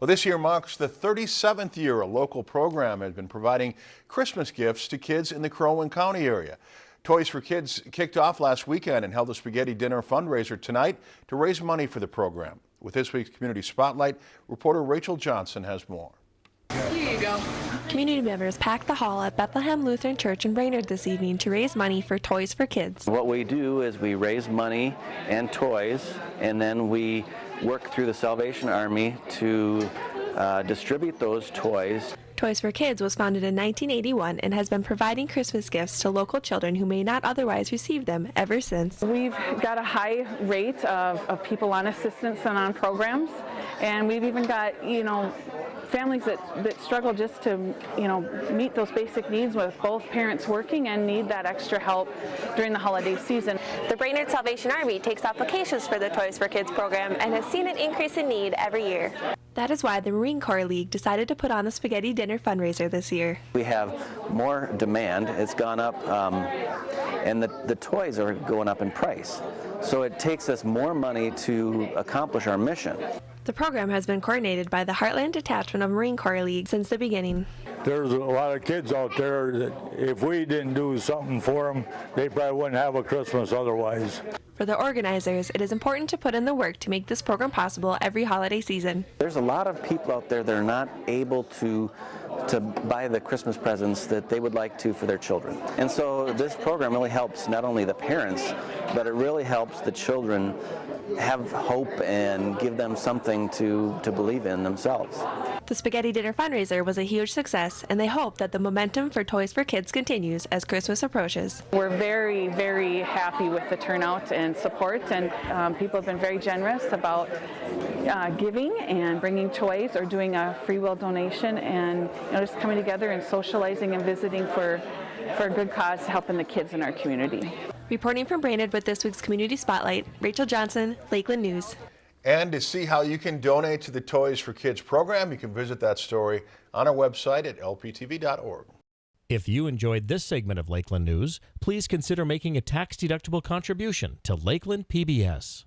Well, this year marks the 37th year a local program has been providing Christmas gifts to kids in the Crow Wing County area. Toys for Kids kicked off last weekend and held a spaghetti dinner fundraiser tonight to raise money for the program. With this week's Community Spotlight, reporter Rachel Johnson has more. Here you go. Community members packed the hall at Bethlehem Lutheran Church in Brainerd this evening to raise money for Toys for Kids. What we do is we raise money and toys, and then we work through the Salvation Army to uh, distribute those toys. Toys for Kids was founded in 1981 and has been providing Christmas gifts to local children who may not otherwise receive them ever since. We've got a high rate of, of people on assistance and on programs, and we've even got, you know, families that, that struggle just to, you know, meet those basic needs with both parents working and need that extra help during the holiday season. The Brainerd Salvation Army takes applications for the Toys for Kids program and has seen an increase in need every year. That is why the Marine Corps League decided to put on the Spaghetti Dinner fundraiser this year. We have more demand. It's gone up, um, and the, the toys are going up in price. So it takes us more money to accomplish our mission. The program has been coordinated by the Heartland Detachment of Marine Corps League since the beginning. There's a lot of kids out there that if we didn't do something for them, they probably wouldn't have a Christmas otherwise. For the organizers, it is important to put in the work to make this program possible every holiday season. There's a lot of people out there that are not able to to buy the Christmas presents that they would like to for their children. And so this program really helps not only the parents, but it really helps the children have hope and give them something to, to believe in themselves. The Spaghetti Dinner fundraiser was a huge success, and they hope that the momentum for Toys for Kids continues as Christmas approaches. We're very, very happy with the turnout and support, and um, people have been very generous about uh, giving and bringing toys or doing a free will donation and you know, just coming together and socializing and visiting for, for a good cause, helping the kids in our community. Reporting from Brainerd with this week's Community Spotlight, Rachel Johnson, Lakeland News. And to see how you can donate to the Toys for Kids program, you can visit that story on our website at lptv.org. If you enjoyed this segment of Lakeland News, please consider making a tax-deductible contribution to Lakeland PBS.